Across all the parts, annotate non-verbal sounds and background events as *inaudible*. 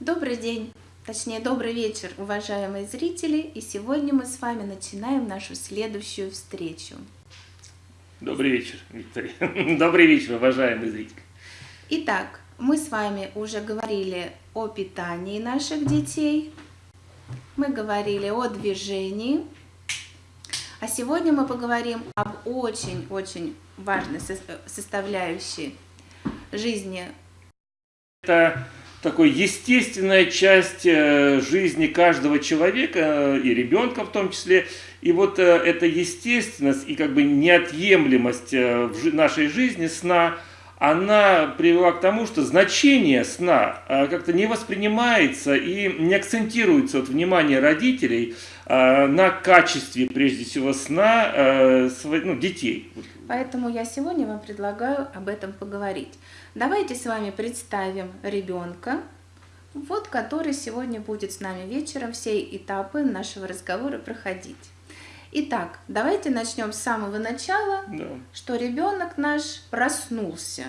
Добрый день, точнее добрый вечер, уважаемые зрители, и сегодня мы с вами начинаем нашу следующую встречу. Добрый вечер, Виктория. *laughs* Добрый вечер, уважаемые зрители. Итак, мы с вами уже говорили о питании наших детей, мы говорили о движении, а сегодня мы поговорим об очень-очень важной составляющей жизни. Это такой естественная часть э, жизни каждого человека э, и ребенка в том числе. И вот э, эта естественность и как бы неотъемлемость в нашей жизни сна – она привела к тому, что значение сна а, как-то не воспринимается и не акцентируется от внимания родителей а, на качестве, прежде всего, сна а, ну, детей. Поэтому я сегодня вам предлагаю об этом поговорить. Давайте с вами представим ребенка, вот который сегодня будет с нами вечером все этапы нашего разговора проходить. Итак, давайте начнем с самого начала, да. что ребенок наш проснулся.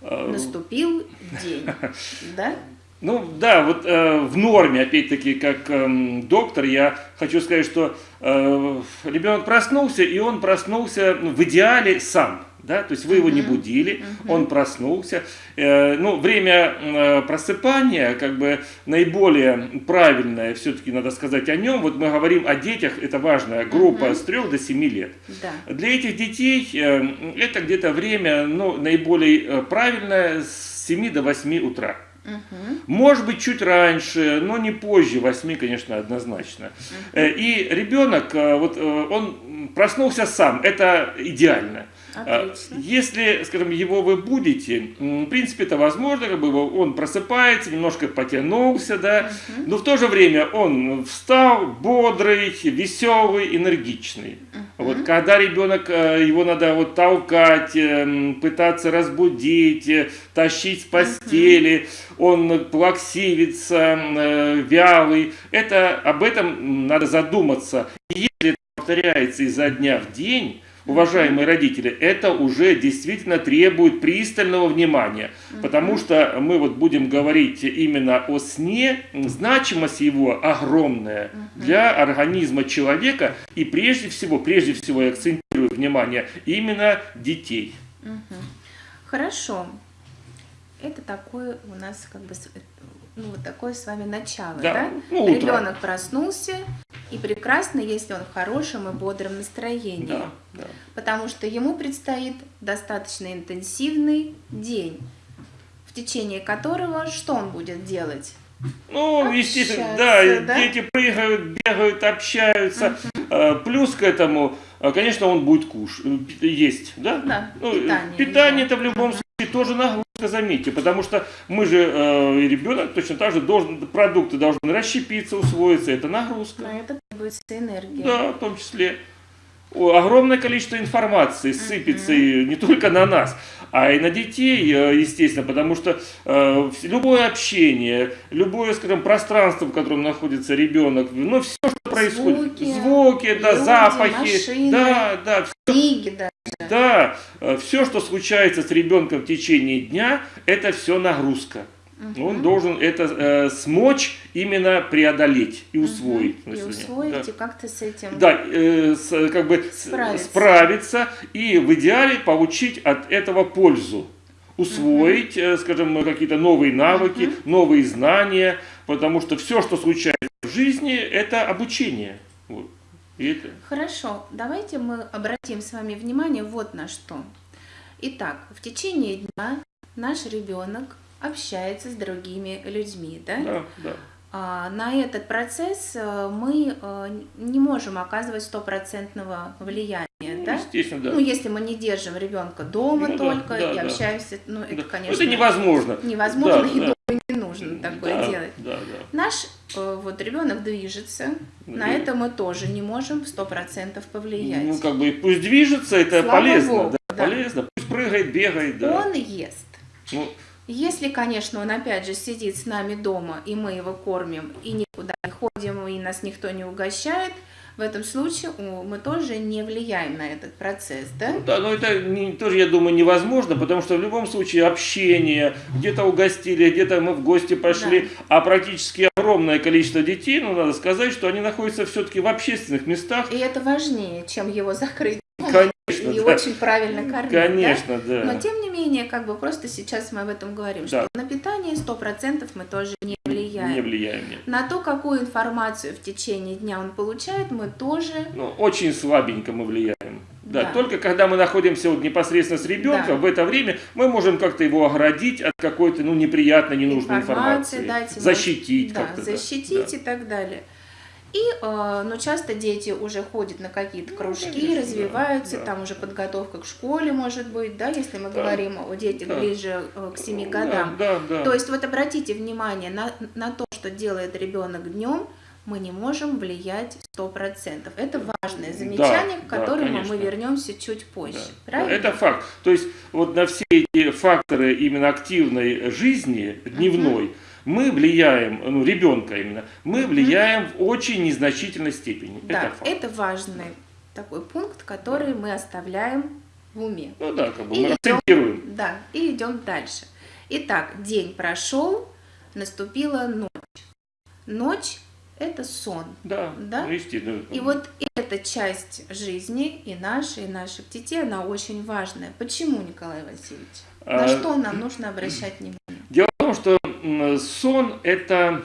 А, Наступил день, *laughs* да? Ну да, вот э, в норме, опять-таки, как э, доктор, я хочу сказать, что э, ребенок проснулся, и он проснулся ну, в идеале сам. Да? То есть вы его не будили, он проснулся. Э, ну, время э, просыпания, как бы наиболее правильное, все-таки надо сказать о нем. Вот мы говорим о детях, это важная группа с 3 до 7 лет. Да. Для этих детей э, это где-то время ну, наиболее правильное с 7 до 8 утра. Угу. Может быть, чуть раньше, но не позже 8, конечно, однозначно. Угу. И ребенок, вот он проснулся сам, это идеально. Отлично. Если, скажем, его вы будете, в принципе, это возможно, как бы он просыпается, немножко потянулся, да, угу. но в то же время он встал бодрый, веселый, энергичный. Угу. Вот когда ребенок, э, его надо вот толкать, э, пытаться разбудить, э, тащить с постели, угу. он плаксивится, вялый, это, об этом надо задуматься. Если это повторяется изо дня в день, уважаемые родители, это уже действительно требует пристального внимания, потому что мы вот будем говорить именно о сне, значимость его огромная для организма человека и прежде всего, прежде всего я акцентирую внимание, именно детей. Хорошо. Это такое у нас как бы ну, вот такое с вами начало, да? да? Ну, Ребенок проснулся, и прекрасно, если он в хорошем и бодром настроении. Да, да. Потому что ему предстоит достаточно интенсивный день, в течение которого что он будет делать? Ну, естественно, да, да, дети прыгают, бегают, общаются. Угу. Плюс к этому, а, конечно, он будет кушать, э, есть, да? Да, ну, питание. Питание это в любом угу. случае тоже нагрузка, заметьте, потому что мы же, э, ребенок точно так же, должен, продукты должны расщепиться, усвоиться, это нагрузка. На это требуется энергия. Да, в том числе. Огромное количество информации сыпется uh -huh. не только на нас, а и на детей, э, естественно, потому что э, любое общение, любое, скажем, пространство, в котором находится ребенок, ну, все, что происходит, звуки, звуки да, люди, запахи, машины, да, да, все, книги даже. Да, э, все, что случается с ребенком в течение дня, это все нагрузка. Угу. Он должен это э, смочь именно преодолеть и усвоить. Угу. И усвоить, да. и как-то с этим да, э, с, как бы справиться. справиться, и в идеале получить от этого пользу. Усвоить, угу. э, скажем, какие-то новые навыки, угу. новые знания, потому что все, что случается в жизни, это обучение. Вот. это... Хорошо, давайте мы обратим с вами внимание вот на что. Итак, в течение дня наш ребенок общается с другими людьми, да? Да, да. А, на этот процесс э, мы э, не можем оказывать стопроцентного влияния, ну, да? Естественно, да. Ну, если мы не держим ребенка дома ну, только да, и да, общаемся, ну, это, да. конечно... Это невозможно. Невозможно, да, и да. дома не нужно такое да, делать. Да, да. Наш э, вот ребенок движется, да. на это мы тоже не можем сто процентов повлиять. Ну, как бы пусть движется, это Слава полезно, Богу, да, да. полезно. Пусть прыгает, бегает, да. Он ест. Ну, если, конечно, он опять же сидит с нами дома, и мы его кормим, и никуда не ходим, и нас никто не угощает, в этом случае мы тоже не влияем на этот процесс, да? Ну, да, но это не, тоже, я думаю, невозможно, потому что в любом случае общение, где-то угостили, где-то мы в гости пошли, да. а практически огромное количество детей, ну, надо сказать, что они находятся все-таки в общественных местах. И это важнее, чем его закрыть. Конечно, и да. очень правильно кормить. Конечно, да? да. Но тем не менее, как бы просто сейчас мы об этом говорим, да. что на питание 100% мы тоже не влияем. Не влияем, нет. На то, какую информацию в течение дня он получает, мы тоже... Ну, очень слабенько мы влияем. Да, да. только когда мы находимся вот непосредственно с ребенком, да. в это время мы можем как-то его оградить от какой-то ну, неприятной, ненужной информации. Дать защитить да, как-то. Защитить да. и так далее. И, э, ну, часто дети уже ходят на какие-то ну, кружки, ну, конечно, развиваются, да, там уже подготовка к школе может быть, да, если мы да, говорим о детях да. ближе э, к 7 годам. Да, да, да. То есть вот обратите внимание на, на то, что делает ребенок днем, мы не можем влиять 100%. Это важное замечание, да, к которому да, мы вернемся чуть позже. Да, правильно? Это факт. То есть вот на все эти факторы именно активной жизни дневной, -huh мы влияем, ну, ребенка именно, мы влияем в очень незначительной степени. Да, это, факт. это важный такой пункт, который мы оставляем в уме. Ну да, как бы и мы акцентируем. Да, и идем дальше. Итак, день прошел, наступила ночь. Ночь – это сон. Да, да? Ну, естественно. И вот эта часть жизни, и наша, и наших детей, она очень важная. Почему, Николай Васильевич? На а, что нам нужно обращать внимание? Дело в том, что сон – это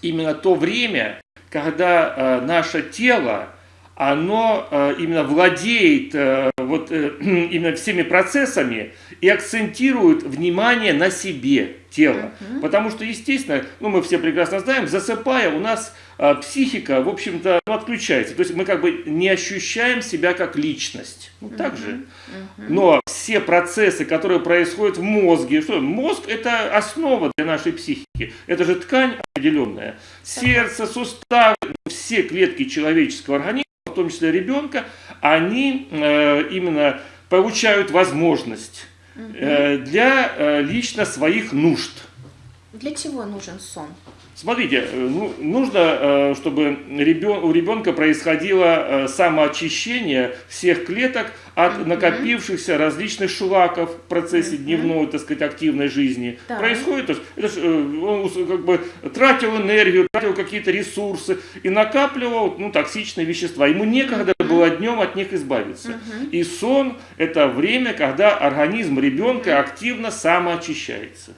именно то время, когда э, наше тело, оно э, именно владеет э, вот, *clears throat* именно всеми процессами и акцентирует внимание на себе тело. Угу. Потому что, естественно, ну, мы все прекрасно знаем, засыпая, у нас психика, в общем-то, ну, отключается. То есть мы как бы не ощущаем себя как личность. Ну, так же. Uh -huh. Но все процессы, которые происходят в мозге, что мозг это основа для нашей психики. Это же ткань определенная. Сердце, суставы, все клетки человеческого организма, том числе ребенка, они э, именно получают возможность э, для э, лично своих нужд. Для чего нужен сон? Смотрите, ну, нужно, чтобы у ребенка происходило самоочищение всех клеток от накопившихся различных шлаков в процессе дневной, так сказать, активной жизни. Да. Происходит, то есть, это же, он как бы тратил энергию, тратил какие-то ресурсы и накапливал ну, токсичные вещества. Ему некогда было днем от них избавиться. И сон – это время, когда организм ребенка активно самоочищается.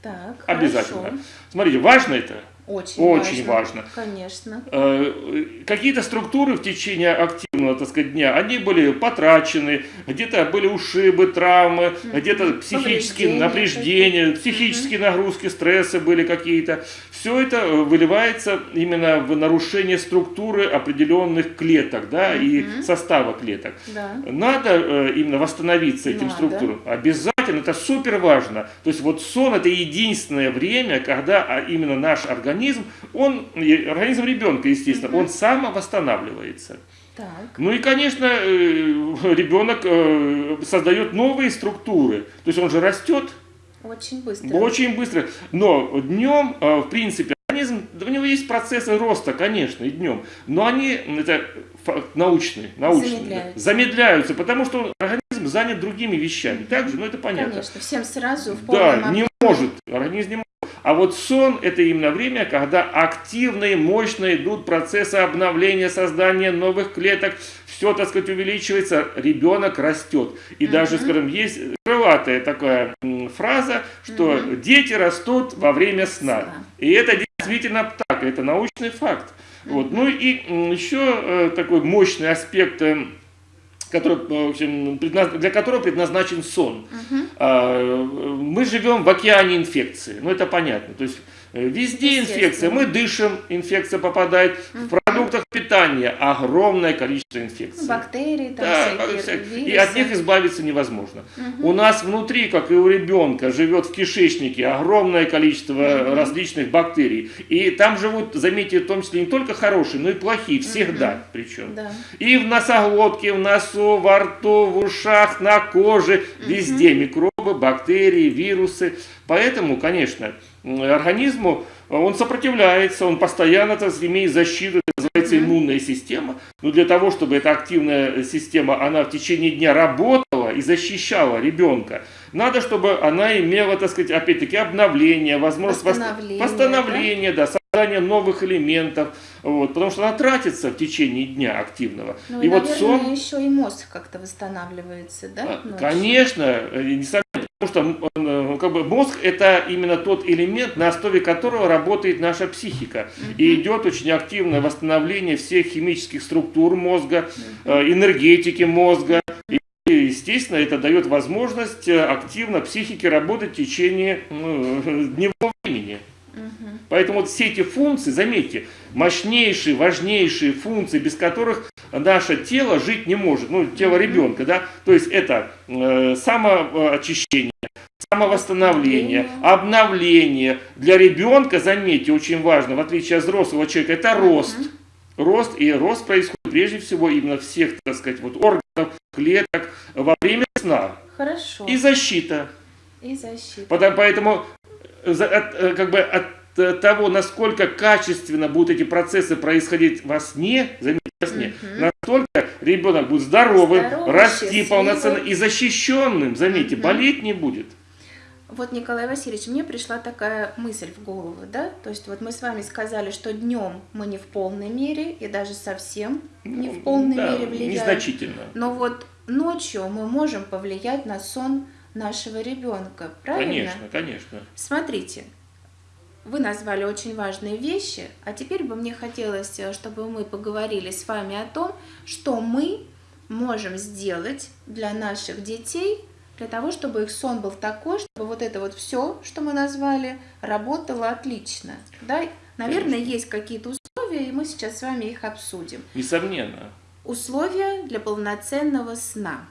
Так, Обязательно. Хорошо. Смотрите, важно это? Очень, Очень важно. важно. Конечно. Э, какие-то структуры в течение активного так сказать, дня, они были потрачены, где-то были ушибы, травмы, mm -hmm. где-то психические напряжения, психические mm -hmm. нагрузки, стрессы были какие-то. Все это э, выливается именно в нарушение структуры определенных клеток да, mm -hmm. и состава клеток. Да. Надо э, именно восстановиться этим Надо. структурам. Обязательно, это супер важно. То есть вот сон это единственное время, когда а, именно наш организм он, организм ребенка, естественно, угу. он самовосстанавливается. Так. Ну и, конечно, э, ребенок э, создает новые структуры. То есть он же растет. Очень быстро. Очень быстро. Но днем, э, в принципе, организм, у него есть процессы роста, конечно, и днем. Но они, это научные, научные замедляются. замедляются, потому что организм занят другими вещами. Так же, ну это понятно. Конечно, всем сразу в Да, не может, организм не может. А вот сон – это именно время, когда активные, мощные идут процессы обновления, создания новых клеток, все, так сказать, увеличивается, ребенок растет. И угу. даже, скажем, есть крылатая такая фраза, что угу. дети растут во время сна. сна. И это действительно так, это научный факт. Вот. Ну и еще э, такой мощный аспект э, который, в общем, для которого предназначен сон. Угу. Мы живем в океане инфекции, ну это понятно. То есть Э, везде инфекция. Мы дышим, инфекция попадает. В продуктах питания огромное количество инфекций. Бактерии, там да, всякие, И от них избавиться невозможно. Угу. У нас внутри, как и у ребенка, живет в кишечнике огромное количество угу. различных бактерий. И там живут, заметьте, в том числе не только хорошие, но и плохие. Всегда угу. причем. Да. И в носоглотке, в носу, во рту, в ушах, на коже. Угу. Везде микробы, бактерии, вирусы. Поэтому, конечно, организму он сопротивляется, он постоянно так, имеет защиту, называется называется иммунная система. Но для того, чтобы эта активная система, она в течение дня работала и защищала ребенка, надо, чтобы она имела, так сказать, опять-таки обновление, возможность восстановление, восстановления, да, да создание новых элементов, вот, потому что она тратится в течение дня активного. Ну и, и наверное, вот сон... еще и мозг как-то восстанавливается, да? Ночью? Конечно, э, не Потому что э, как бы, мозг это именно тот элемент, на основе которого работает наша психика. И идет очень активное восстановление всех химических структур мозга, угу. энергетики мозга. И, естественно, это дает возможность э, активно психике работать в течение ну, дневного времени. Поэтому вот все эти функции, заметьте, мощнейшие, важнейшие функции, без которых наше тело жить не может, ну, тело ребенка, да, то есть это э, самоочищение, самовосстановление, обновление. Для ребенка, заметьте, очень важно, в отличие от взрослого человека, это рост. Рост, и рост происходит прежде всего именно всех, так сказать, вот органов, клеток во время сна. Хорошо. И защита. И защита. Потому, поэтому от, э, как бы от Э, того, насколько качественно будут эти процессы происходить во сне, заметьте, во сне, угу. настолько ребенок будет здоровым, Здоровый, расти счастливый. полноценно и защищенным, заметьте, угу. болеть не будет. Вот, Николай Васильевич, мне пришла такая мысль в голову, да? То есть вот мы с вами сказали, что днем мы не в полной мере и даже совсем не в ну, полной да, мере влияем. Незначительно. Но вот ночью мы можем повлиять на сон нашего ребенка, правильно? Конечно, конечно. Смотрите, вы назвали очень важные вещи, а теперь бы мне хотелось, э, чтобы мы поговорили с вами о том, что мы можем сделать для наших детей, для того, чтобы их сон был такой, чтобы вот это вот все, что мы назвали, работало отлично. Да? Наверное, Конечно. есть какие-то условия, и мы сейчас с вами их обсудим. Несомненно. Условия для полноценного сна.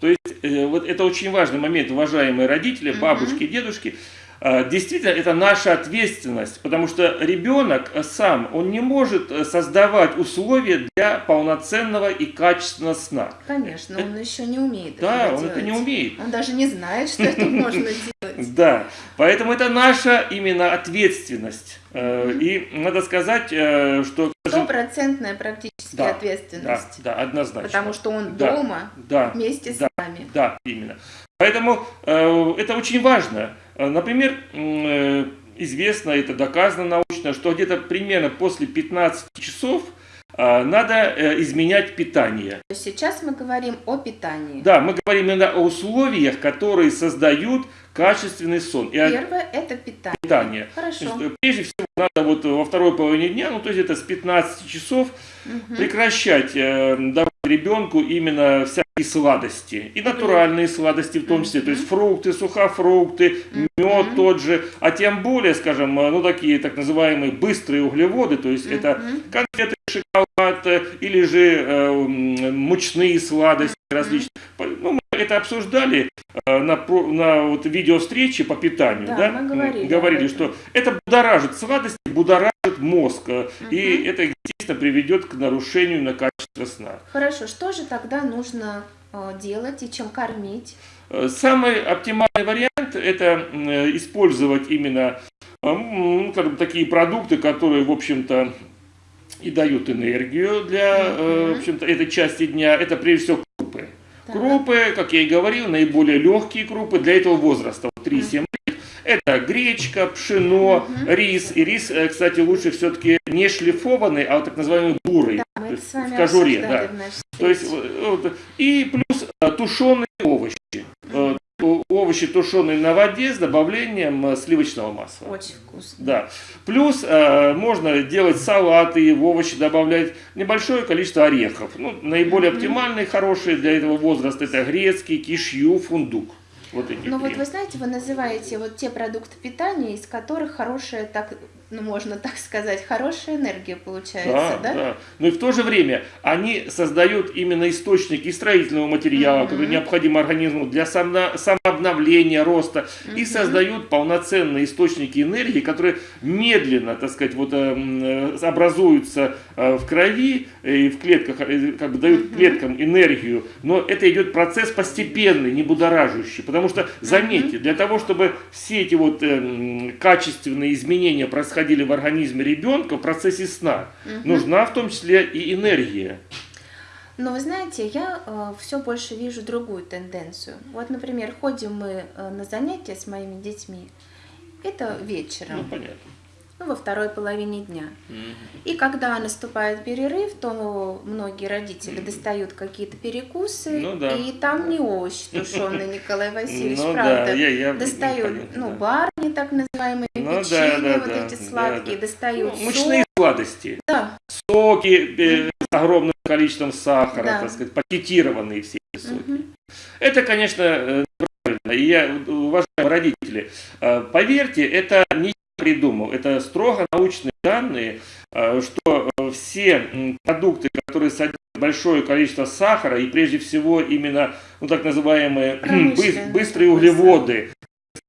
То есть, э, вот это очень важный момент, уважаемые родители, бабушки, угу. дедушки. А, действительно, это наша ответственность, потому что ребенок сам, он не может э, создавать условия для полноценного и качественного сна. Конечно, это, он еще не умеет Да, он делать. это не умеет. Он даже не знает, что это *laughs* можно делать. Да, поэтому это наша именно ответственность. Э, и надо сказать, э, что... Стопроцентная практически да, ответственность. Да, да, однозначно. Потому что он да, дома да, вместе да, с вами. Да, именно. Поэтому э, это очень важно. Э, например, э, известно, это доказано научно, что где-то примерно после 15 часов э, надо изменять питание. Сейчас мы говорим о питании. Да, мы говорим именно о условиях, которые создают качественный сон. Первое – это питание. питание. Хорошо. прежде всего, надо вот во второй половине дня, ну то есть это с 15 часов, угу. прекращать э, давать ребенку именно всякие сладости. И натуральные сладости в том числе. То есть фрукты, сухофрукты, мед тот же. А тем более, скажем, ну такие так называемые быстрые углеводы, то есть это конфеты, шоколад э, или же э, мучные сладости различные. Ну, это обсуждали э, на, на вот видеовстрече по питанию, да? да? Мы говорили, говорили что это будоражит сладости, будоражит мозг, угу. и это, естественно, приведет к нарушению на качество сна. Хорошо, что же тогда нужно э, делать и чем кормить? Самый оптимальный вариант – это использовать именно ну, такие продукты, которые, в общем-то, и дают энергию для, в общем-то, этой части дня. Это, прежде всего, Крупы, как я и говорил, наиболее легкие крупы для этого возраста, 3-7 лет. Это гречка, пшено, угу. рис. И рис, э, кстати, лучше все-таки не шлифованный, а вот так называемый бурый. Да, мы с вами в кожуре. Да. То есть, вот, и плюс э, тушеные овощи. Угу овощи тушеные на воде с добавлением сливочного масла. Очень вкусно. Да. Плюс э, можно делать салаты и в овощи добавлять небольшое количество орехов. Ну, наиболее mm -hmm. оптимальные, хорошие для этого возраста это грецкий, кишью, фундук. Вот эти Ну вот вы знаете, вы называете вот те продукты питания, из которых хорошая так ну, можно так сказать, хорошая энергия получается, да? Да, да. Но и в то же время они создают именно источники строительного материала, mm-hmm. который необходим организму для самообновления, роста, mm-hmm. и создают полноценные источники энергии, которые медленно, так сказать, вот, э, образуются э, в крови и в клетках, э, как бы дают mm-hmm. клеткам энергию, но это идет процесс постепенный, не будоражащий, потому что, заметьте, mm-hmm. для того, чтобы все эти вот качественные изменения происходили происходили в организме ребенка в процессе сна. Мгм. Нужна в том числе и энергия. Но вы знаете, я все больше вижу другую тенденцию. Вот, например, ходим мы э, на занятия с моими детьми. Это Ну, вечером, понятно. Ну, во второй половине дня. И когда наступает перерыв, то многие родители достают какие-то перекусы, Ну да. и там не овощи тушеные, Николай Васильевич, Ну правда. да, я, я достают, понятно, ну, да. барни так называемые, Ну да, печенье, да, вот да, эти да, сладкие, да. достают Ну, мучные сладости. Да, соки э, с огромным количеством сахара, Да. так сказать, пакетированные все эти соки. Мгм. Это, конечно, э, правильно. И я, уважаемые родители, э, поверьте, это не придумал, это строго научные данные, э, что э, все продукты, которые содержат большое количество сахара, и прежде всего именно ну, так называемые *clears throat* быс- быстрые углеводы,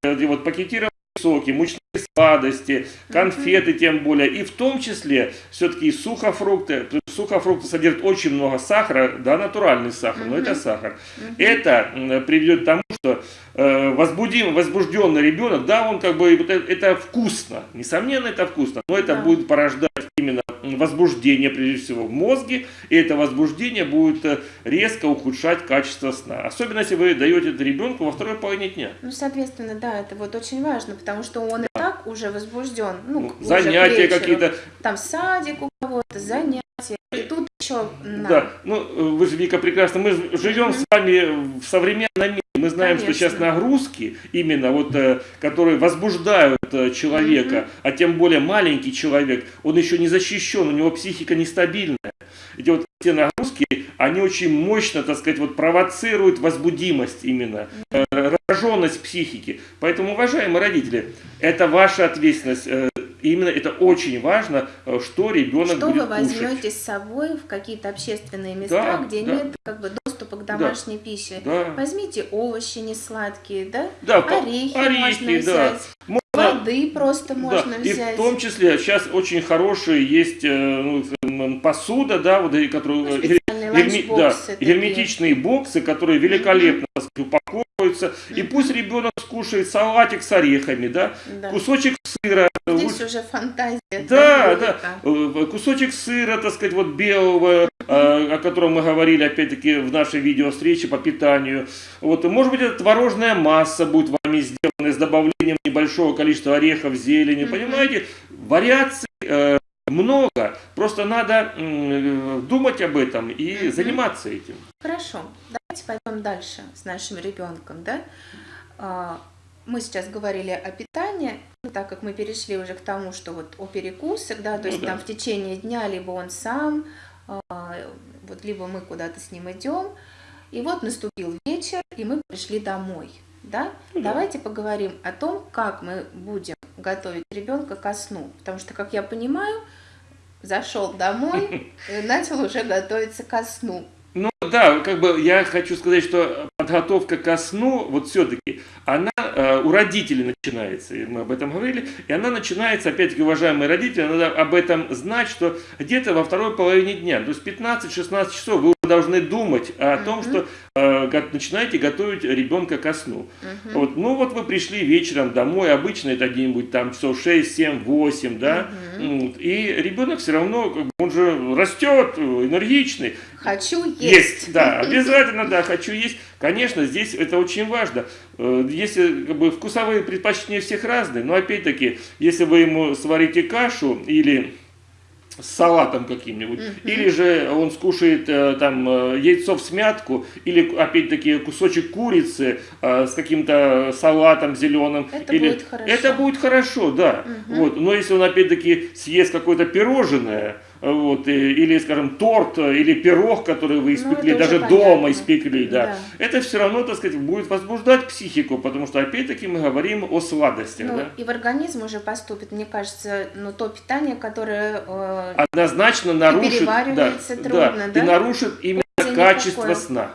э, вот пакетированные соки, мучные сладости, конфеты тем более, и в том числе все-таки сухофрукты. Сухофрукты содержат очень много сахара, да, натуральный сахар, но это сахар. Мгм. Это приведет к тому, что э, возбудим, возбужденный ребенок, да, он как бы, это, это вкусно, несомненно, это вкусно, но это будет порождать возбуждение, прежде всего, в мозге, и это возбуждение будет э, резко ухудшать качество сна. Особенно, если вы даете это ребенку во второй половине дня. Ну, соответственно, да, это вот очень важно, потому что он и так уже возбужден. Ну, Ну, уже занятия какие-то, Там садик кого-то, занятия. И тут еще на. Да, ну вы же, Вика, прекрасно, мы живем Мгм. с вами в современном мире, мы знаем, что сейчас Конечно. нагрузки, именно вот, э, которые возбуждают э, человека, Мгм. а тем более маленький человек, он еще не защищен, у него психика нестабильная. Эти вот все нагрузки, они очень мощно, так сказать, вот провоцируют возбудимость именно, э, раздраженность психики. Поэтому, уважаемые родители, это ваша ответственность, именно это очень важно, э, что ребенок Что будет вы кушать. возьмете с собой в какие-то общественные места, Да, где да. нет как бы доступа к домашней пище? Да. Возьмите овощи не сладкие, да? Да, Орехи, орехи, можно да. взять. Воды просто Да, можно и взять. в том числе сейчас очень хорошие есть э, ну, посуда, да, вот, и э, специальные герме- да, герметичные боксы, которые великолепно так сказать, упаковываются. И пусть ребенок скушает салатик с орехами, да, Да. кусочек сыра, Здесь лучше- уже фантазия. Да, будет, да. Э, Кусочек сыра, так сказать, вот белого, э, о котором мы говорили, опять-таки, в нашей видеовстрече по питанию. Вот, может быть, это творожная масса будет вами сделана с добавлением небольшого количества орехов, зелени. Мгм. Понимаете, вариаций э, много. Просто надо думать об этом и заниматься этим. Хорошо, давайте пойдем дальше с нашим ребенком, да? А, Мы сейчас говорили о питании, ну, так как мы перешли уже к тому, что вот о перекусах, да, то Ну есть да. там в течение дня либо он сам, а, вот либо мы куда-то с ним идем, и вот наступил вечер, и мы пришли домой, да? Ну да. Давайте поговорим о том, как мы будем готовить ребенка ко сну, потому что, как я понимаю, зашел домой *laughs* и начал уже готовиться ко сну. Ну да, как бы я хочу сказать, что подготовка ко сну, вот все-таки, она э, у родителей начинается, и мы об этом говорили, и она начинается, опять-таки, уважаемые родители, надо об этом знать, что где-то во второй половине дня, то есть 15-16 часов вы уже должны думать о том, Мгм. что э, начинаете готовить ребенка ко сну. Мгм. Вот, ну вот вы пришли вечером домой, обычно это где-нибудь там часов 6, 7, 8, да, Мгм. Вот, и ребенок все равно, он же растет, э, энергичный, Хочу есть. есть, да, *laughs* обязательно, да, хочу есть. Конечно, здесь это очень важно. Э, Если как бы, вкусовые предпочтения всех разные, но опять-таки, если вы ему сварите кашу или с салатом каким-нибудь, Мгм. или же он скушает э, там э, яйцо в смятку, или опять-таки кусочек курицы э, с каким-то салатом зеленым. Это или... будет хорошо. Это будет хорошо, да. Мгм. Вот. Но если он опять-таки съест какое-то пирожное, вот, или, скажем, торт, или пирог, который вы испекли, Ну, это уже даже дома понятно. испекли, да, Да. это все равно, так сказать, будет возбуждать психику, потому что, опять-таки, мы говорим о сладостях, Ну, да. и в организм уже поступит, мне кажется, ну, то питание, которое э, Однозначно нарушит, да, трудно, да? и нарушит именно качество никакой. сна.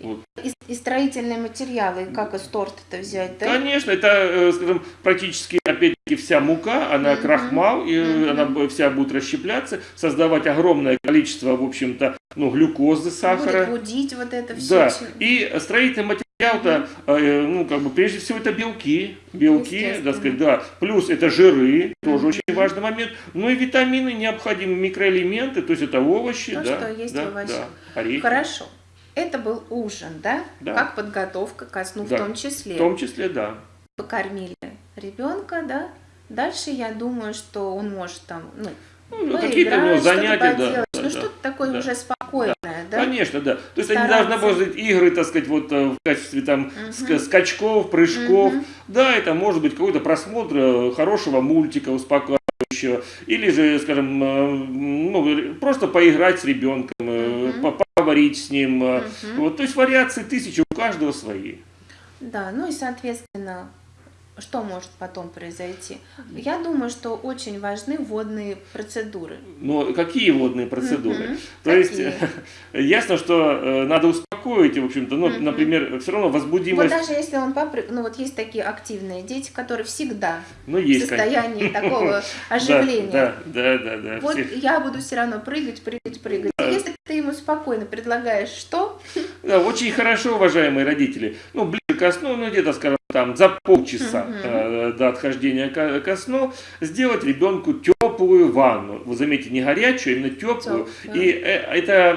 Вот. и, и строительные материалы, как из торта-то взять, да? Конечно, это, э, скажем, практически, опять-таки, вся мука, она Мгм. крахмал, и Мгм. она вся будет расщепляться, создавать огромное количество, в общем-то, ну, глюкозы, сахара. Будет будить вот это все. Да, и строительные материалы материал-то, э, ну, как бы, прежде всего, это белки, белки, так сказать, да, плюс это жиры, тоже очень важный момент, ну и витамины необходимы, микроэлементы, то есть это овощи, То, да, что есть да, в овощах. да, орехи. Хорошо. Это был ужин, да? Да. Как подготовка ко сну Да. в том числе. В том числе, да. Покормили ребенка, да? Дальше я думаю, что он может там, ну, Ну, какие-то у него поиграть, что-то занятия, да, да, ну, да. что-то такое да. уже спокойное, да? Конечно, да. То есть они Стараться. должны может быть игры, так сказать, вот э, в качестве там Мгм. скачков, прыжков. Мгм. Да, это может быть какой-то просмотр э, хорошего мультика успокаивающего, или же, скажем, э, ну, просто поиграть с ребенком, э, Поговорить с ним. Мгм. Вот, то есть вариации тысячи, у каждого свои. Да, ну и, соответственно, что может потом произойти? Я думаю, что очень важны водные процедуры. Но какие водные процедуры? Мгм. То есть Какие? *laughs* ясно, что э, надо успокоить, в общем-то, ну, Мгм. например, все равно Вот возбудимость, даже если он попрыгнул, ну вот есть такие активные дети, которые всегда ну, в есть, конечно. состоянии такого *laughs* Да, оживления. Да, да, да, да. Вот все. я буду все равно прыгать, прыгать, прыгать. И Если ты ему спокойно предлагаешь что? Да, очень хорошо, уважаемые родители. Ну, ближе сну, ну, где-то, скажем, там, за полчаса э, до отхождения ко, ко сну, сделать ребенку теплую ванну. Вы заметите, не горячую, а именно теплую. Тёплую. И э, эта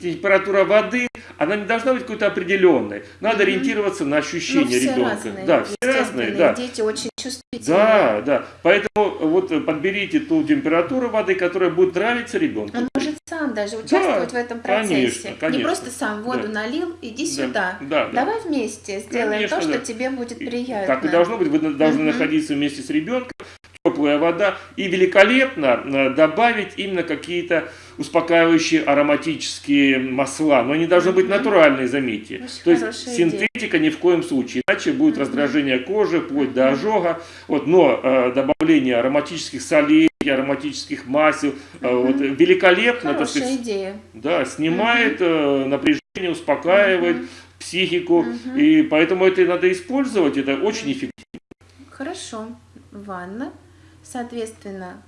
температура воды, она не должна быть какой-то определенной. Надо Мгм. ориентироваться на Ну, ощущения все ребенка. разные, да, все разные, да. дети очень чувствительные. Да, да. Поэтому вот подберите ту температуру воды, которая будет нравиться ребенку. Он может сам даже участвовать в этом процессе. конечно, конечно. Не просто сам воду Да. налил, иди Да, сюда. да, да. Давай вместе сделаем Конечно, то, что да. тебе будет И приятно. Так и должно быть, вы должны Мгм. находиться вместе с ребенком, теплая вода, и великолепно э, добавить именно какие-то успокаивающие ароматические масла. Но они должны быть натуральные, заметьте. Очень То есть синтетика ни в коем случае, иначе будет раздражение кожи, вплоть до ожога. Вот, но э, добавление ароматических солей, ароматических масел, Мгм. вот, великолепно, так Хорошая сказать, идея. да, снимает э, напряжение, успокаивает Мгм. психику, Мгм. и поэтому это надо использовать, это очень эффективно. Хорошо. Ванна. Соответственно,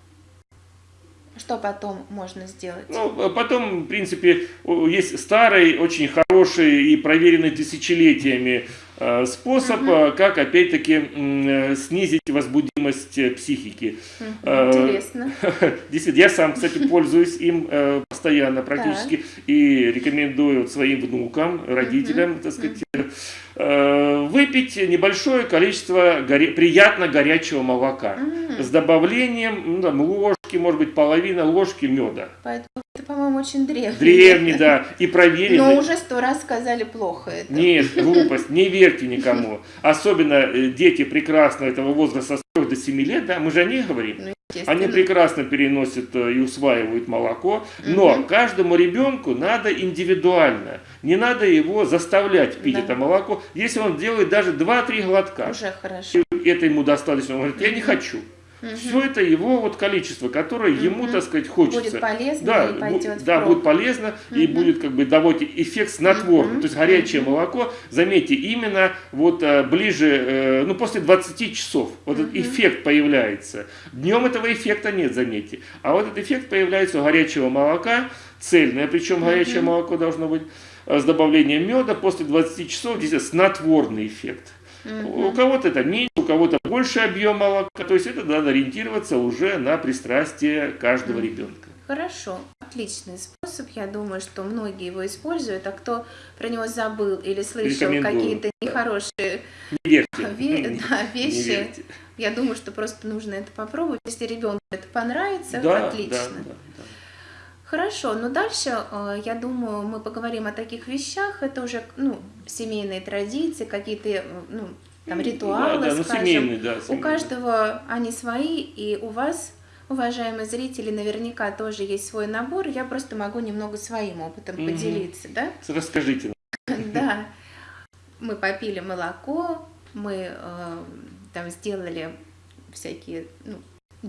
что потом можно сделать? Ну, а потом, в принципе, есть старый, очень хороший и проверенный тысячелетиями э, способ, Мгм. э, как, опять-таки, э, снизить возбудимость психики. Мгм, э, Интересно. *laughs* Действительно, я сам, кстати, пользуюсь им постоянно практически и рекомендую своим внукам, родителям, так сказать, выпить небольшое количество горе- приятно горячего молока М, с добавлением ну, там, ложки, может быть, половина ложки меда. Поэтому это, по-моему, очень древний. Древний, *laughs* да, и проверенный. Но уже сто раз сказали плохо это. Нет, *laughs* глупость, не верьте никому. Особенно э, дети прекрасно этого возраста с 3 до 7 лет, да, мы же о них говорим. Ну. Они прекрасно переносят э, и усваивают молоко, но Мгм. каждому ребенку надо индивидуально. Не надо его заставлять пить Да. это молоко. Если он делает даже 2-3 глотка, Уже хорошо. и это ему достаточно, он говорит, я не хочу. Мгм. Все это его вот количество, которое ему, Мгм. так сказать, хочется. Будет полезно Да, и пойдет да, впрок. будет полезно и Мгм. будет как бы давать эффект снотворный. Мгм. То есть горячее Мгм. молоко, заметьте, именно вот э, ближе, э, ну после 20 часов вот этот Мгм. эффект появляется. Днем этого эффекта нет, заметьте. А вот этот эффект появляется у горячего молока, цельное, причем горячее молоко должно быть с добавлением меда после 20 часов, здесь снотворный эффект. У Мгм. кого-то это меньше, у кого-то больше объем молока. То есть это надо ориентироваться уже на пристрастие каждого Мгм. ребенка. Хорошо, отличный способ. Я думаю, что многие его используют, а кто про него забыл или слышал какие-то нехорошие Не *laughs* ве- Не- да, не вещи, верьте. я думаю, что просто нужно это попробовать. Если ребенку это понравится, Да, отлично. да, да, да. Хорошо, но дальше, э, я думаю, мы поговорим о таких вещах. Это уже, ну, семейные традиции, какие-то, э, ну, там, ритуалы, Да, да, ну скажем. семейный, да. У семейный. каждого они свои, и у вас, уважаемые зрители, наверняка тоже есть свой набор. Я просто могу немного своим опытом Мгм. поделиться, да? Расскажите. *laughs* Да. Мы попили молоко, мы э, там сделали всякие, ну,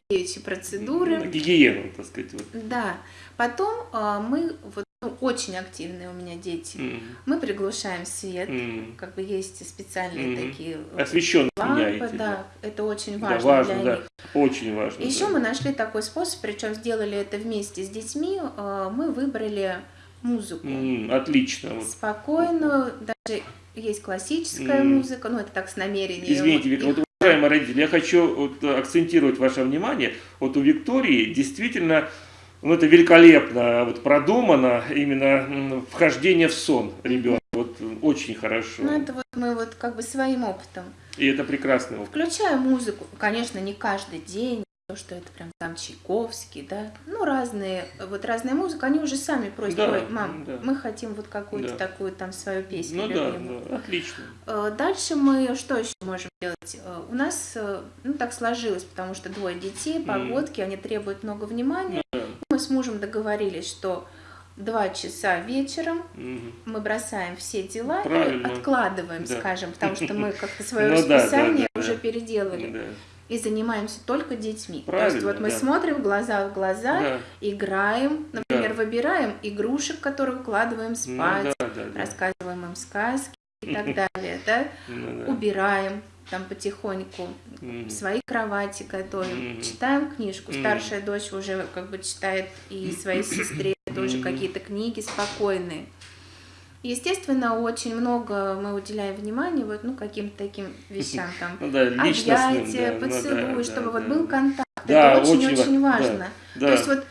девичьи процедуры. нам. Гигиену, так сказать. Вот. Да. Потом э, мы, вот, ну, очень активные у меня дети, М, мы приглушаем свет. м. Как бы есть специальные Мгм. такие э, Освещенно лампы, меняете. да, это очень Да, важно, важно, для да. них. Очень важно. Еще да. мы нашли такой способ, причем сделали это вместе с детьми. э, Мы выбрали музыку М, Отлично. Вот. спокойную, даже есть классическая mm. музыка, ну это так с намерением. Извините, Виктор, вот, уважаемые родители, я хочу вот, акцентировать ваше внимание, вот у Виктории действительно ну, это великолепно вот продумано, именно вхождение в сон ребенка, вот очень хорошо. Ну, это вот мы вот как бы своим опытом. И это прекрасный опыт. Включая музыку, конечно, не каждый день, то, что это прям там Чайковский, да, ну разные, вот разная музыка, они уже сами просят, да, ой, мам, да. мы хотим вот какую-то да. такую там свою песню. Ну любимую. да, да, отлично. Э, дальше мы что еще можем делать? Э, у нас, э, ну так сложилось, потому что двое детей, погодки, mm. они требуют много внимания. Да. Мы с мужем договорились, что два часа вечером mm. мы бросаем все дела Правильно. и откладываем, да. скажем, потому что мы как-то *laughs* свое ну расписание уже переделали и занимаемся только детьми. Правильно, То есть вот мы да. смотрим глаза в глаза, да. играем, например, да. выбираем игрушек, которые укладываем ну спать, ну, да, да, да. рассказываем им сказки и *laughs* так далее, да? Ну, да. убираем там потихоньку свои кровати готовим, читаем книжку. Старшая дочь уже как бы читает и своей *clears throat* сестре тоже какие-то книги спокойные. Естественно, очень много мы уделяем внимания вот, ну, каким-то таким вещам, там, ну, да, объятия, да, поцелуй, ну, да, чтобы да, вот да. был контакт. Да, Это очень-очень важно. Да, То есть вот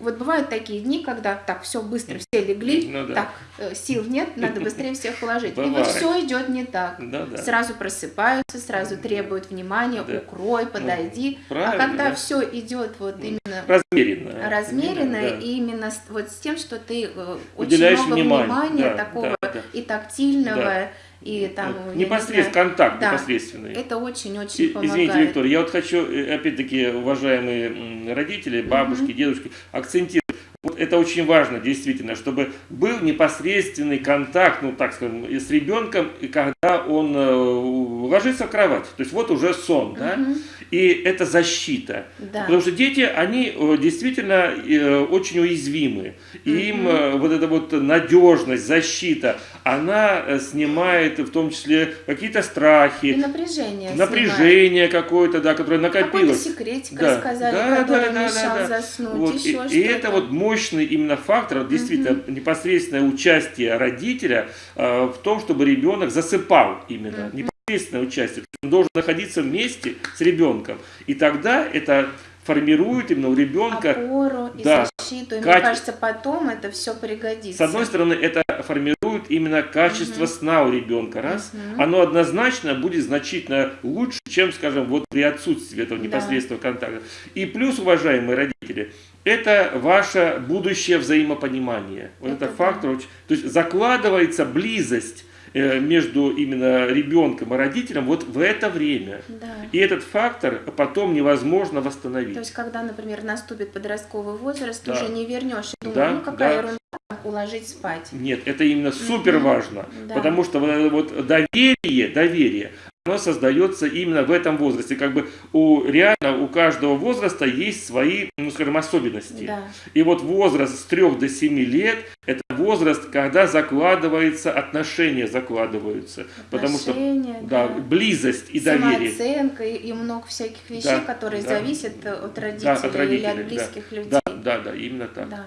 вот бывают такие дни, когда так все быстро, все легли, ну, да. так э, сил нет, надо быстрее всех уложить. Бывает. И вот все идет не так. Да, да. Сразу просыпаются, сразу требуют внимания, да. укрой, ну, подойди. Ну, а когда да. все идет вот именно размеренно, размеренно да. и именно вот с тем, что ты э, очень много внимание, внимания да, такого да, да. и тактильного. Да и там непосредственно контакт да, непосредственный. Это очень-очень помогает. Извините, Виктория, я вот хочу э, опять-таки уважаемые родители, бабушки, угу. дедушки акцентировать. Это очень важно, действительно, чтобы был непосредственный контакт, ну так скажем, с ребенком, когда он э, ложится в кровать. То есть вот уже сон, угу. да? И это защита. Да. Потому что дети, они э, действительно э, очень уязвимы. И угу. им вот эта вот надежность, защита, она снимает в том числе какие-то страхи. И напряжение. Напряжение какое-то, да, которое накопилось. Какой-то секретик да. рассказали, да, который да, мешал да, да. заснуть, вот. еще и, и это вот мощный именно фактор, действительно, угу. непосредственное участие родителя э, в том, чтобы ребенок засыпал именно. Угу. Непосредственное участие. Он должен находиться вместе с ребенком. И тогда это формирует именно у ребенка опору и да, защиту. И каче... мне кажется, потом это все пригодится. С одной стороны, это формирует именно качество угу. сна у ребенка. Раз. Угу. Оно однозначно будет значительно лучше, чем, скажем, вот при отсутствии этого непосредственного да. контакта. И плюс, уважаемые родители, это ваше будущее взаимопонимание. Вот это, это фактор. Да. То есть закладывается близость э, между именно ребенком и родителем вот в это время. Да. И этот фактор потом невозможно восстановить. То есть, когда, например, наступит подростковый возраст, да. уже не вернешь. Думаю, да, ну какая да. ерунда уложить спать. Нет, это именно супер важно, да. потому что вот доверие, доверие, оно создается именно в этом возрасте. Как бы у реально у каждого возраста есть свои, ну скажем, особенности. Да. И вот возраст с 3 до 7 лет это возраст, когда закладывается отношения закладываются, отношения, потому что да, да, близость и доверие. Самооценка и, и много всяких вещей, да, которые да, зависят от родителей, да, от родителей или от близких да, людей. Да, да, да, именно так. Да.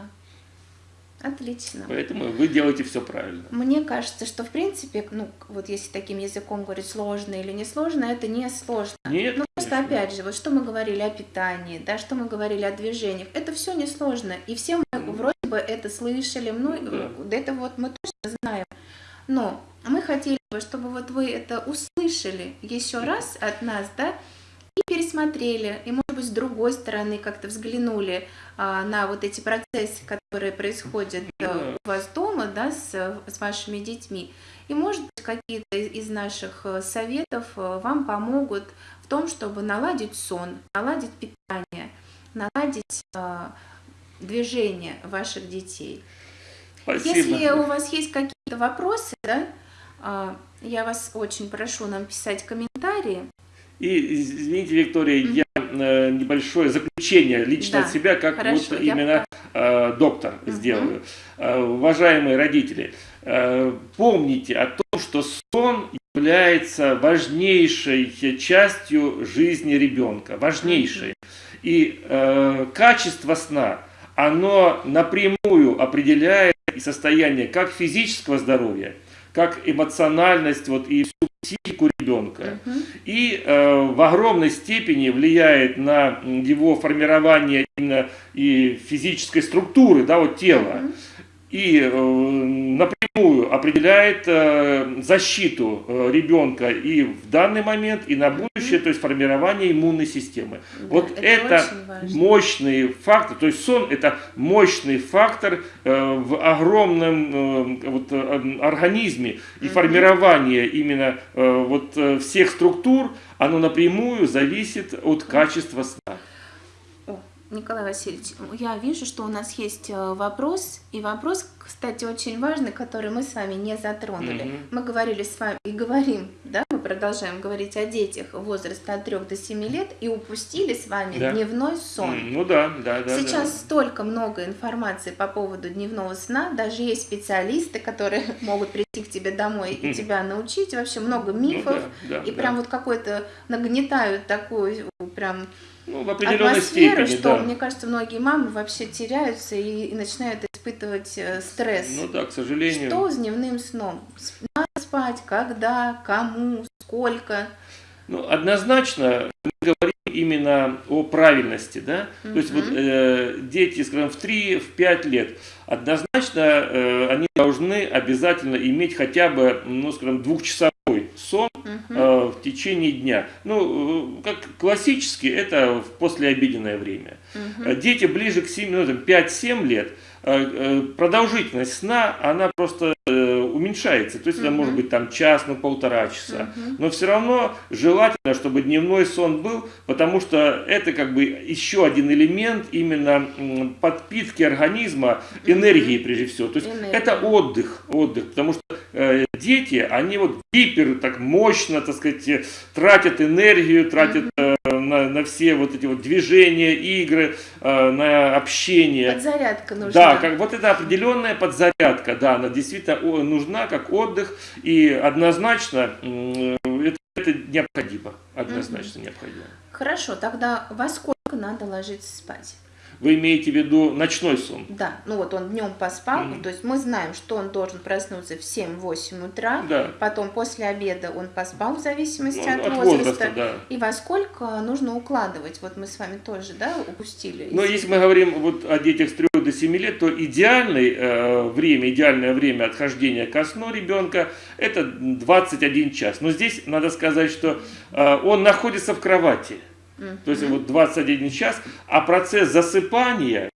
Отлично. Поэтому вы делаете все правильно. Мне кажется, что в принципе, ну, вот если таким языком говорить сложно или не сложно, это не сложно. Нет. Ну, просто опять же, вот что мы говорили о питании, да, что мы говорили о движениях, это все не сложно. И все мы mm. вроде бы это слышали, ну, да. это вот мы точно знаем. Но мы хотели бы, чтобы вот вы это услышали еще раз от нас, да, и пересмотрели, и, может быть, с другой стороны как-то взглянули а, на вот эти процессы, которые происходят а, у вас дома, да, с, с вашими детьми. И, может быть, какие-то из наших э, советов э, вам помогут в том, чтобы наладить сон, наладить питание, наладить движение ваших детей. Спасибо. Если у вас есть какие-то вопросы, да, а, я вас очень прошу нам писать комментарии. И, извините, Виктория, mm -hmm. я э, небольшое заключение лично да. от себя, как Хорошо, вот именно э, доктор mm -hmm. сделаю. Э, уважаемые родители, э, помните о том, что сон является важнейшей частью жизни ребенка, важнейшей. И э, качество сна, оно напрямую определяет и состояние как физического здоровья, как эмоциональность вот, и всю психику ребенка. Угу. И э, в огромной степени влияет на его формирование именно и физической структуры, да, вот тела. Угу и э, напрямую определяет э, защиту э, ребенка и в данный момент, и на будущее, то есть формирование иммунной системы. Да, вот это, это мощный фактор, то есть сон это мощный фактор в огромном вот, организме. И формирование именно вот всех структур, оно напрямую зависит от качества сна. Николай Васильевич, я вижу, что у нас есть э, вопрос, и вопрос, кстати, очень важный, который мы с вами не затронули. Mm -hmm. Мы говорили с вами и говорим, да, мы продолжаем говорить о детях возраста от 3 до 7 лет и упустили с вами да. дневной сон. Mm, ну да, да, да. Сейчас да. столько много информации по поводу дневного сна, даже есть специалисты, которые *laughs* могут прийти к тебе домой и тебя научить, вообще много мифов, ну, да, да, и да. прям вот какой-то нагнетают такую прям ну, в определенной атмосферу, степени, что, да. мне кажется, многие мамы вообще теряются и, и начинают испытывать э, стресс. Ну да, к сожалению. Что с дневным сном? Надо спать, когда, кому, сколько? Ну, однозначно мы говорим именно о правильности, да, mm то есть вот э, дети, скажем, в 3-5 лет, однозначно э, они должны обязательно иметь хотя бы, ну, скажем, двухчасовой сон э, в течение дня. Ну, э, как классически, это в послеобеденное время. Угу. Дети ближе к 7, ну, 5-7 лет, э, продолжительность сна, она просто уменьшается. То есть угу. это может быть там час, ну полтора часа. Угу. Но все равно желательно, чтобы дневной сон был, потому что это как бы еще один элемент именно подпитки организма энергии прежде всего. То есть Энергия. это отдых, отдых, потому что э, дети, они вот гипер, так мощно, так сказать, тратят энергию, тратят э, на, на все вот эти вот движения, игры, э, на общение. Подзарядка нужна. Да, как вот это определенная подзарядка, да, она действительно нужна как отдых, и однозначно это, это необходимо, однозначно угу. необходимо. Хорошо, тогда во сколько надо ложиться спать? Вы имеете в виду ночной сон? Да, ну вот он днем поспал, mm -hmm. то есть мы знаем, что он должен проснуться в 7-8 утра, да. потом после обеда он поспал в зависимости ну, от, от возраста, возраста да. и во сколько нужно укладывать, вот мы с вами тоже, да, упустили. Но если мы говорим вот о детях с 3 до 7 лет, то идеальное э, время, идеальное время отхождения ко сну ребенка это 21 час. Но здесь надо сказать, что э, он находится в кровати. То есть вот 21 час, а процесс засыпания,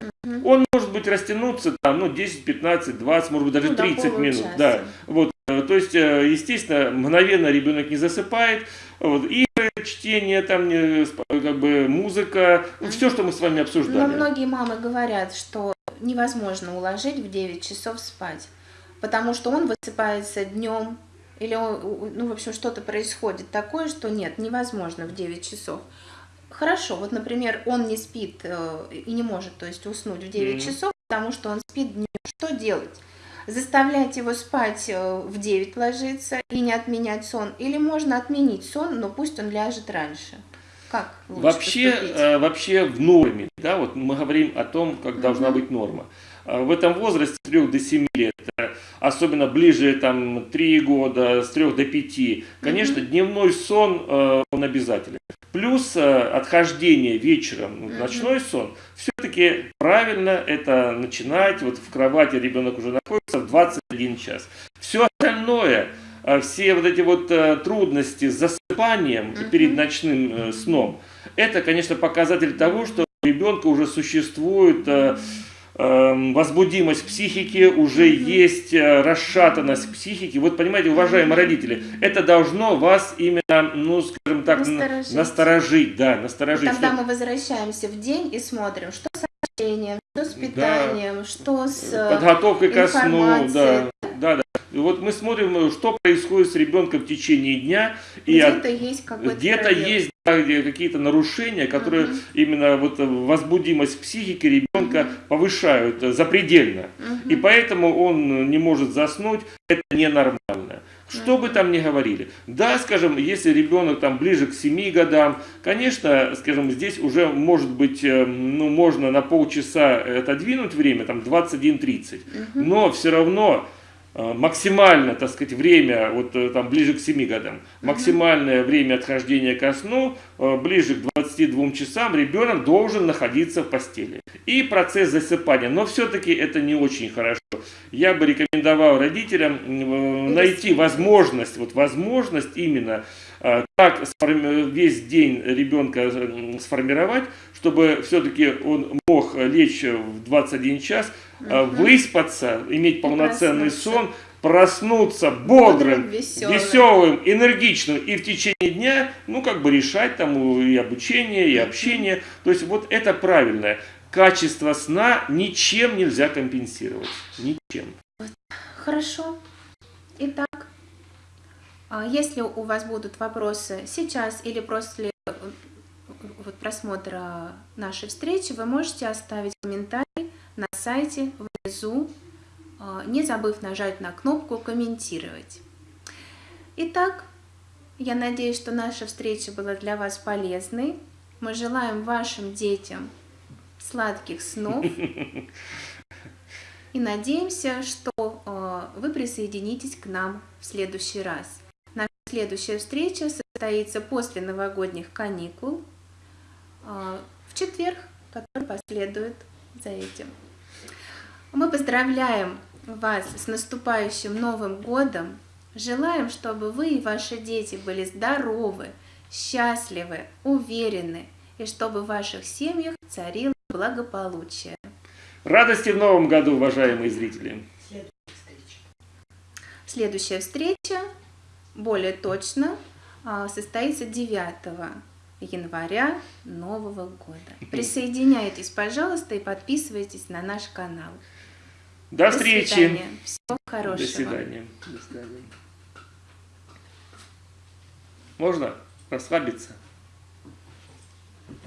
он может быть растянуться там, ну, 10, 15, 20, может быть даже ну, 30 минут. Да. Вот, э, то есть, э, естественно, мгновенно ребенок не засыпает. Вот, игры, чтение, там, как бы музыка, mm все, что мы с вами обсуждали. Но многие мамы говорят, что невозможно уложить в 9 часов спать, потому что он высыпается днем, или, ну, в общем, что-то происходит такое, что нет, невозможно в 9 часов. Хорошо, вот, например, он не спит э, и не может, то есть, уснуть в 9 mm -hmm. часов, потому что он спит днем. Что делать? Заставлять его спать э, в 9 ложиться и не отменять сон? Или можно отменить сон, но пусть он ляжет раньше? Как вообще, э, вообще в норме, да, вот мы говорим о том, как должна быть норма. В этом возрасте с 3 до 7 лет, особенно ближе там 3 года, с 3 до 5, конечно, mm -hmm. дневной сон, он обязателен. Плюс э, отхождение вечером в ночной сон, все-таки правильно это начинать, вот в кровати ребенок уже находится в 21 час. Все остальное, э, все вот эти вот э, трудности с засыпанием перед ночным сном, это, конечно, показатель того, что у ребенка уже существует Эм, возбудимость психики, уже есть э, расшатанность психики. Вот понимаете, уважаемые родители, это должно вас именно, ну, скажем так, насторожить. насторожить да, насторожить. Тогда что... мы возвращаемся в день и смотрим, что с общением, что с питанием, да. что с э, подготовкой ко сну, да, да, да. И вот мы смотрим, что происходит с ребенком в течение дня. Где-то есть какой-то Где-то есть какие-то нарушения, которые угу. именно вот возбудимость психики ребенка угу. повышают запредельно. Угу. И поэтому он не может заснуть, это ненормально. Что бы там ни говорили. Да, скажем, если ребенок там ближе к 7 годам, конечно, скажем, здесь уже может быть, э, ну, можно на полчаса отодвинуть время, там 21.30. Угу. Но все равно максимально, так сказать, время, вот э, там ближе к 7 годам, максимальное время отхождения ко сну, э, ближе к 22 часам ребенок должен находиться в постели. И процесс засыпания, но все-таки это не очень хорошо. Я бы рекомендовал родителям найти возможность, вот возможность именно так весь день ребенка сформировать, чтобы все-таки он мог лечь в 21 час. Выспаться, иметь полноценный сон, проснуться бодрым, веселым. веселым, энергичным и в течение дня, ну, как бы решать там и обучение, и общение. То есть вот это правильное. Качество сна ничем нельзя компенсировать. Ничем. Хорошо. Итак, а если у вас будут вопросы сейчас или после вот просмотра нашей встречи, вы можете оставить комментарий на сайте внизу, а, не забыв нажать на кнопку «Комментировать». Итак, я надеюсь, что наша встреча была для вас полезной. Мы желаем вашим детям сладких снов *laughs* и надеемся, что а, вы присоединитесь к нам в следующий раз. Наша следующая встреча состоится после новогодних каникул а, в четверг, который последует за этим. Мы поздравляем вас с наступающим Новым Годом. Желаем, чтобы вы и ваши дети были здоровы, счастливы, уверены, и чтобы в ваших семьях царило благополучие. Радости в Новом году, уважаемые зрители! Следующая встреча, более точно, а, состоится 9 января Нового года. Присоединяйтесь, пожалуйста, и подписывайтесь на наш канал. До, До встречи. Свидания. Всего хорошего. До свидания. До свидания. Можно расслабиться?